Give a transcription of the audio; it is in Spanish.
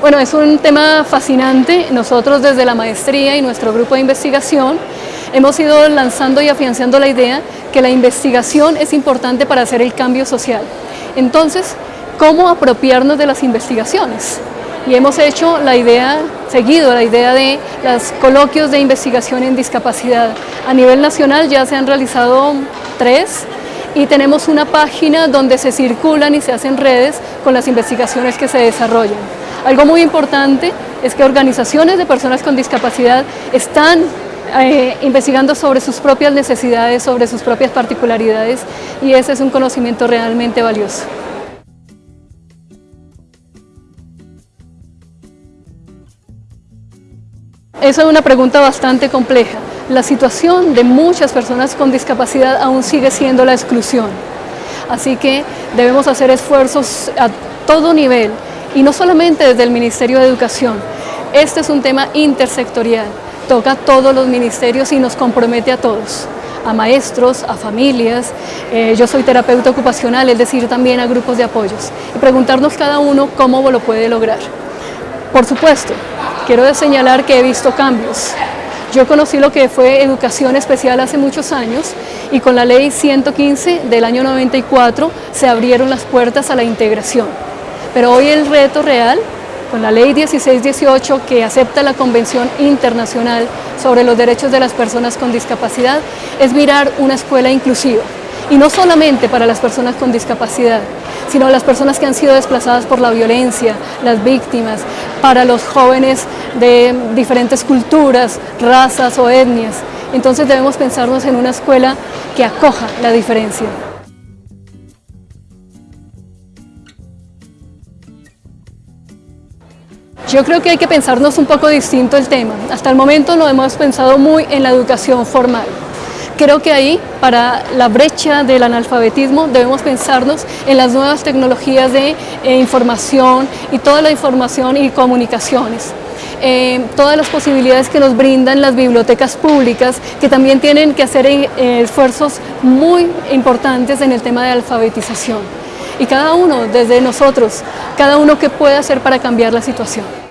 Bueno, es un tema fascinante. Nosotros desde la maestría y nuestro grupo de investigación hemos ido lanzando y afianzando la idea que la investigación es importante para hacer el cambio social. Entonces, ¿cómo apropiarnos de las investigaciones? Y hemos hecho la idea, seguido la idea de los coloquios de investigación en discapacidad. A nivel nacional ya se han realizado tres y tenemos una página donde se circulan y se hacen redes con las investigaciones que se desarrollan. Algo muy importante es que organizaciones de personas con discapacidad están eh, investigando sobre sus propias necesidades, sobre sus propias particularidades y ese es un conocimiento realmente valioso. Esa es una pregunta bastante compleja. La situación de muchas personas con discapacidad aún sigue siendo la exclusión. Así que debemos hacer esfuerzos a todo nivel y no solamente desde el Ministerio de Educación. Este es un tema intersectorial, toca a todos los ministerios y nos compromete a todos a maestros, a familias, eh, yo soy terapeuta ocupacional, es decir, también a grupos de apoyos, y preguntarnos cada uno cómo lo puede lograr. Por supuesto, quiero señalar que he visto cambios. Yo conocí lo que fue educación especial hace muchos años y con la ley 115 del año 94 se abrieron las puertas a la integración. Pero hoy el reto real, con la ley 1618 que acepta la Convención Internacional sobre los Derechos de las Personas con Discapacidad, es mirar una escuela inclusiva. Y no solamente para las personas con discapacidad, sino las personas que han sido desplazadas por la violencia, las víctimas, para los jóvenes de diferentes culturas, razas o etnias. Entonces debemos pensarnos en una escuela que acoja la diferencia. Yo creo que hay que pensarnos un poco distinto el tema. Hasta el momento lo hemos pensado muy en la educación formal. Creo que ahí, para la brecha del analfabetismo, debemos pensarnos en las nuevas tecnologías de eh, información y toda la información y comunicaciones. Eh, todas las posibilidades que nos brindan las bibliotecas públicas, que también tienen que hacer eh, esfuerzos muy importantes en el tema de alfabetización y cada uno, desde nosotros, cada uno que puede hacer para cambiar la situación.